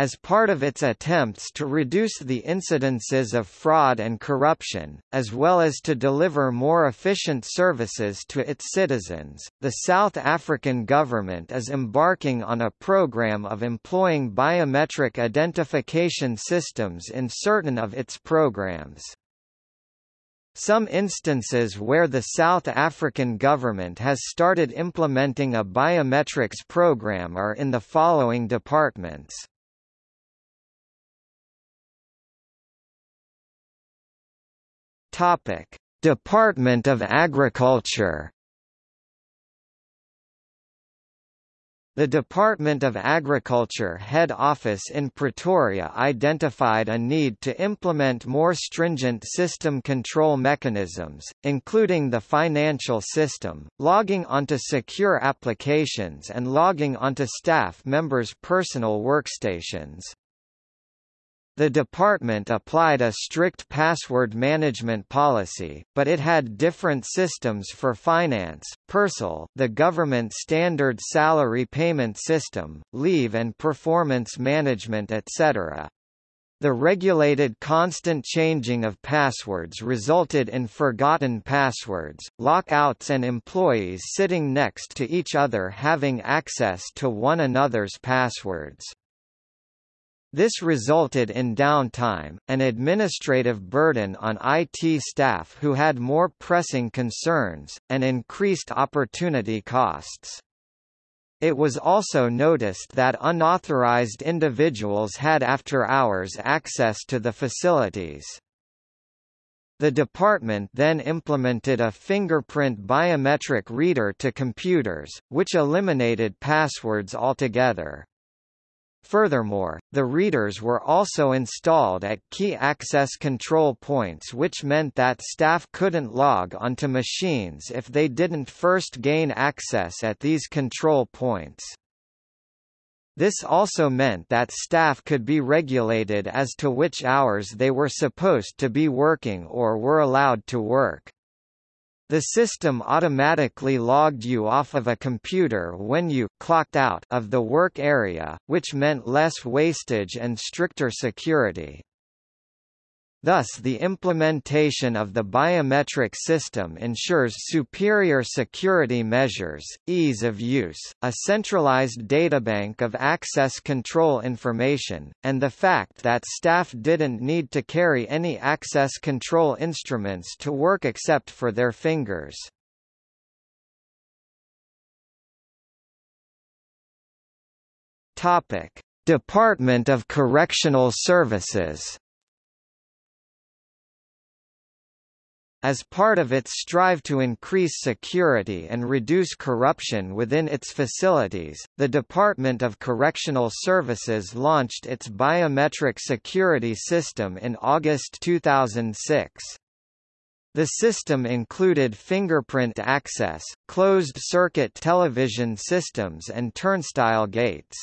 as part of its attempts to reduce the incidences of fraud and corruption, as well as to deliver more efficient services to its citizens, the South African government is embarking on a program of employing biometric identification systems in certain of its programs. Some instances where the South African government has started implementing a biometrics program are in the following departments. Topic: Department of Agriculture The Department of Agriculture head office in Pretoria identified a need to implement more stringent system control mechanisms, including the financial system, logging onto secure applications and logging onto staff members' personal workstations. The department applied a strict password management policy, but it had different systems for finance, PERSAL, the government standard salary payment system, leave and performance management etc. The regulated constant changing of passwords resulted in forgotten passwords, lockouts and employees sitting next to each other having access to one another's passwords. This resulted in downtime, an administrative burden on IT staff who had more pressing concerns, and increased opportunity costs. It was also noticed that unauthorized individuals had after-hours access to the facilities. The department then implemented a fingerprint biometric reader to computers, which eliminated passwords altogether. Furthermore, the readers were also installed at key access control points which meant that staff couldn't log onto machines if they didn't first gain access at these control points. This also meant that staff could be regulated as to which hours they were supposed to be working or were allowed to work. The system automatically logged you off of a computer when you clocked out of the work area, which meant less wastage and stricter security. Thus the implementation of the biometric system ensures superior security measures, ease of use, a centralized databank of access control information, and the fact that staff didn't need to carry any access control instruments to work except for their fingers. Department of Correctional Services As part of its strive to increase security and reduce corruption within its facilities, the Department of Correctional Services launched its biometric security system in August 2006. The system included fingerprint access, closed-circuit television systems and turnstile gates.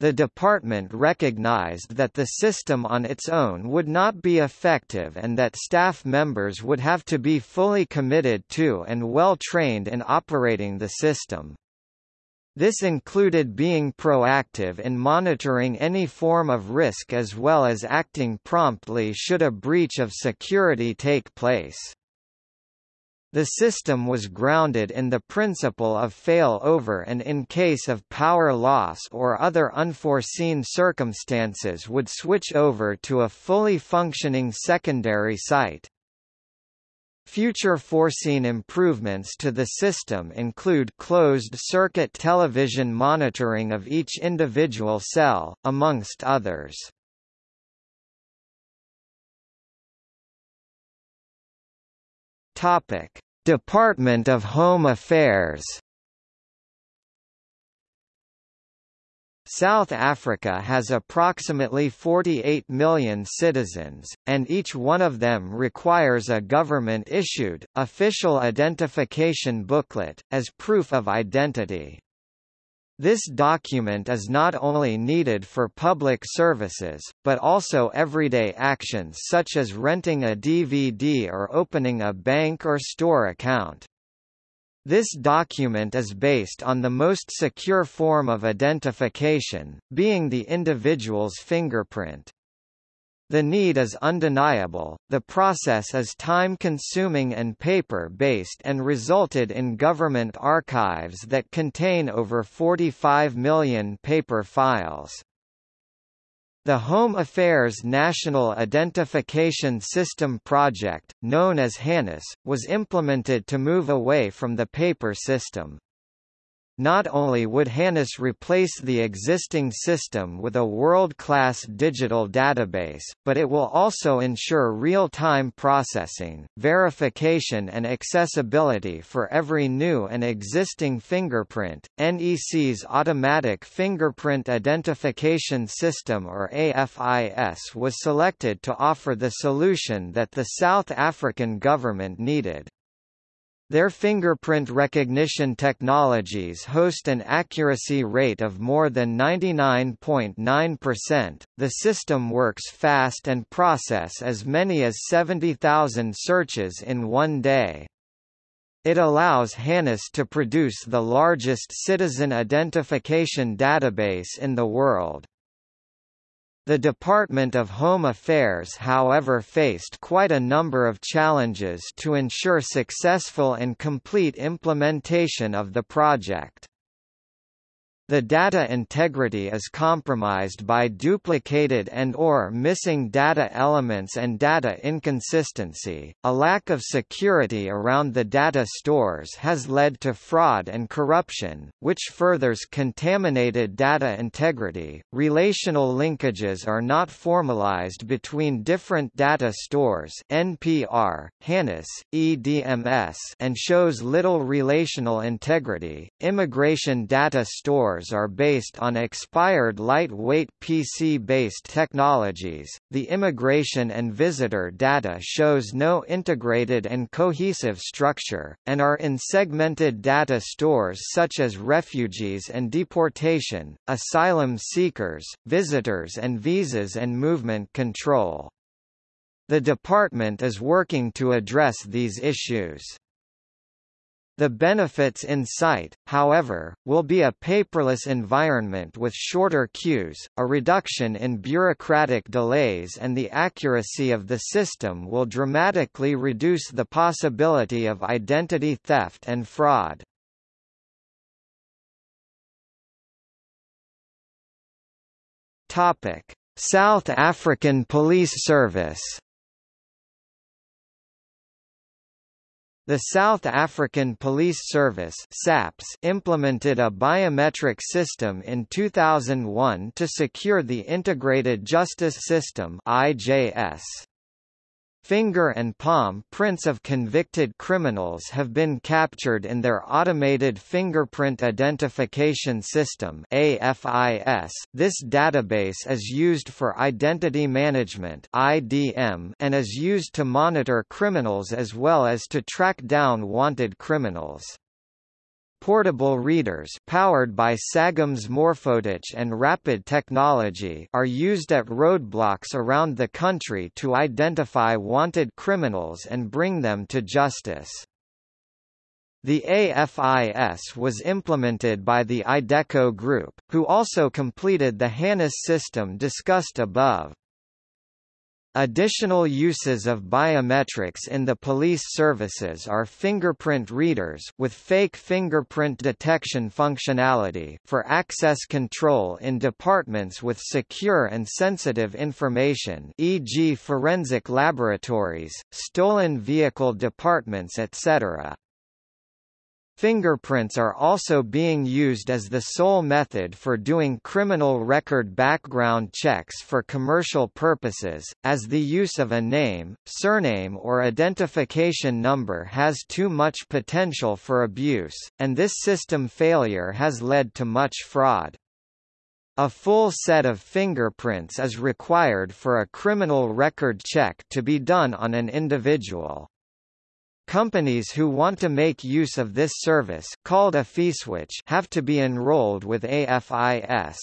The department recognized that the system on its own would not be effective and that staff members would have to be fully committed to and well trained in operating the system. This included being proactive in monitoring any form of risk as well as acting promptly should a breach of security take place. The system was grounded in the principle of fail-over and in case of power loss or other unforeseen circumstances would switch over to a fully functioning secondary site. Future foreseen improvements to the system include closed-circuit television monitoring of each individual cell, amongst others. Topic: Department of Home Affairs South Africa has approximately 48 million citizens, and each one of them requires a government-issued, official identification booklet, as proof of identity. This document is not only needed for public services, but also everyday actions such as renting a DVD or opening a bank or store account. This document is based on the most secure form of identification, being the individual's fingerprint. The need is undeniable, the process is time-consuming and paper-based and resulted in government archives that contain over 45 million paper files. The Home Affairs National Identification System project, known as HANIS, was implemented to move away from the paper system. Not only would HANIS replace the existing system with a world-class digital database, but it will also ensure real-time processing, verification and accessibility for every new and existing fingerprint. NEC's Automatic Fingerprint Identification System or AFIS was selected to offer the solution that the South African government needed. Their fingerprint recognition technologies host an accuracy rate of more than 99.9%. percent the system works fast and process as many as 70,000 searches in one day. It allows HANIS to produce the largest citizen identification database in the world. The Department of Home Affairs however faced quite a number of challenges to ensure successful and complete implementation of the project. The data integrity is compromised by duplicated and or missing data elements and data inconsistency. A lack of security around the data stores has led to fraud and corruption, which furthers contaminated data integrity. Relational linkages are not formalized between different data stores NPR, HANIS, EDMS and shows little relational integrity. Immigration data stores are based on expired lightweight PC-based technologies. The immigration and visitor data shows no integrated and cohesive structure, and are in segmented data stores such as refugees and deportation, asylum seekers, visitors and visas and movement control. The department is working to address these issues. The benefits in sight, however, will be a paperless environment with shorter queues, a reduction in bureaucratic delays and the accuracy of the system will dramatically reduce the possibility of identity theft and fraud. South African Police Service The South African Police Service SAPS implemented a biometric system in 2001 to secure the Integrated Justice System IJS. Finger and palm prints of convicted criminals have been captured in their Automated Fingerprint Identification System AFIS. This database is used for identity management IDM and is used to monitor criminals as well as to track down wanted criminals. Portable readers powered by Sagem's Morphotouch and Rapid technology are used at roadblocks around the country to identify wanted criminals and bring them to justice. The AFIS was implemented by the IDECO Group, who also completed the HANIS system discussed above. Additional uses of biometrics in the police services are fingerprint readers with fake fingerprint detection functionality for access control in departments with secure and sensitive information e.g. forensic laboratories, stolen vehicle departments etc. Fingerprints are also being used as the sole method for doing criminal record background checks for commercial purposes, as the use of a name, surname or identification number has too much potential for abuse, and this system failure has led to much fraud. A full set of fingerprints is required for a criminal record check to be done on an individual. Companies who want to make use of this service called AFISwitch have to be enrolled with AFIS.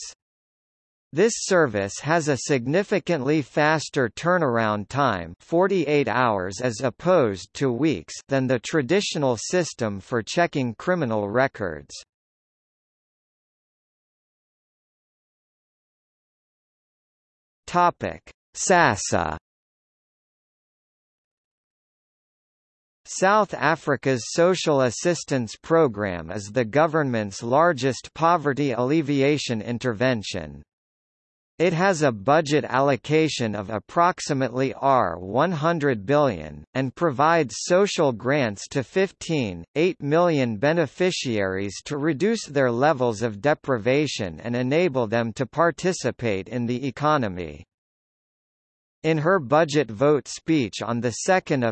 This service has a significantly faster turnaround time 48 hours as opposed to weeks than the traditional system for checking criminal records. SASSA South Africa's social assistance program is the government's largest poverty alleviation intervention. It has a budget allocation of approximately R100 billion, and provides social grants to 15.8 million beneficiaries to reduce their levels of deprivation and enable them to participate in the economy. In her budget vote speech on 2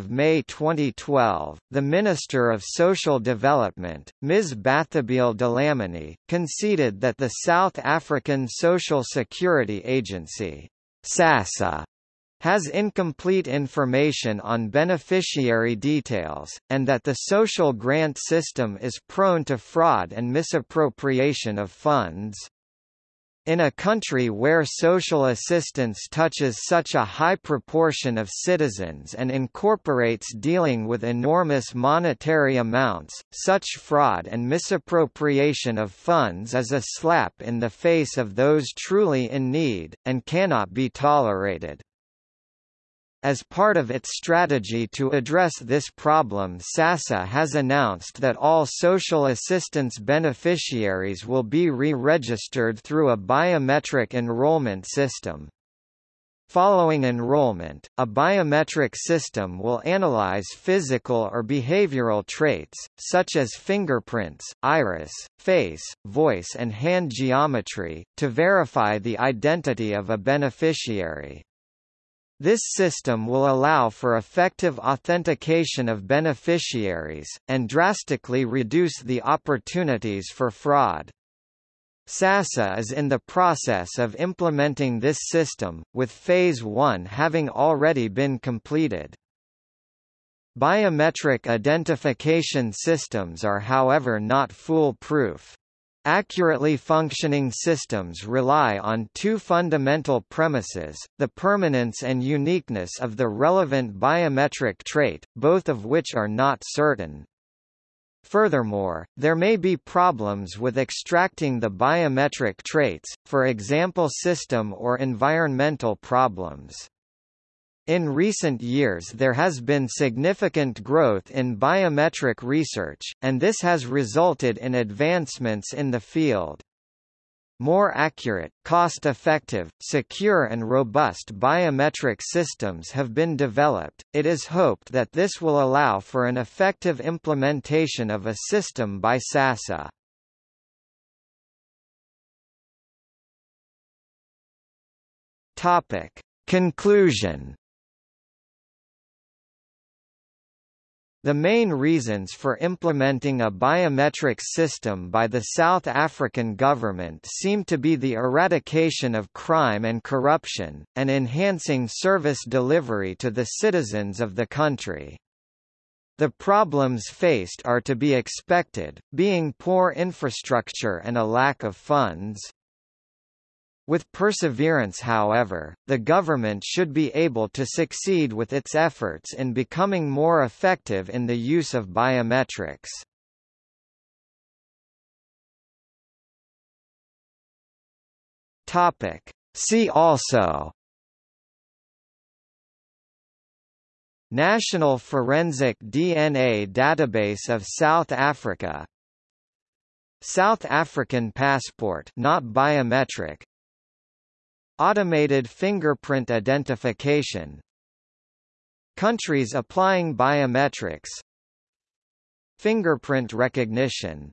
May 2012, the Minister of Social Development, Ms. Bathabile Dlamini, conceded that the South African Social Security Agency SASSA, has incomplete information on beneficiary details, and that the social grant system is prone to fraud and misappropriation of funds. In a country where social assistance touches such a high proportion of citizens and incorporates dealing with enormous monetary amounts, such fraud and misappropriation of funds is a slap in the face of those truly in need, and cannot be tolerated. As part of its strategy to address this problem SASSA has announced that all social assistance beneficiaries will be re-registered through a biometric enrollment system. Following enrollment, a biometric system will analyze physical or behavioral traits, such as fingerprints, iris, face, voice and hand geometry, to verify the identity of a beneficiary. This system will allow for effective authentication of beneficiaries, and drastically reduce the opportunities for fraud. SASSA is in the process of implementing this system, with Phase 1 having already been completed. Biometric identification systems are however not foolproof. Accurately functioning systems rely on two fundamental premises, the permanence and uniqueness of the relevant biometric trait, both of which are not certain. Furthermore, there may be problems with extracting the biometric traits, for example system or environmental problems. In recent years there has been significant growth in biometric research, and this has resulted in advancements in the field. More accurate, cost-effective, secure and robust biometric systems have been developed. It is hoped that this will allow for an effective implementation of a system by SASSA. Topic: Conclusion The main reasons for implementing a biometric system by the South African government seem to be the eradication of crime and corruption, and enhancing service delivery to the citizens of the country. The problems faced are to be expected, being poor infrastructure and a lack of funds. With perseverance however, the government should be able to succeed with its efforts in becoming more effective in the use of biometrics. See also National Forensic DNA Database of South Africa. South African passport not biometric Automated fingerprint identification Countries applying biometrics Fingerprint recognition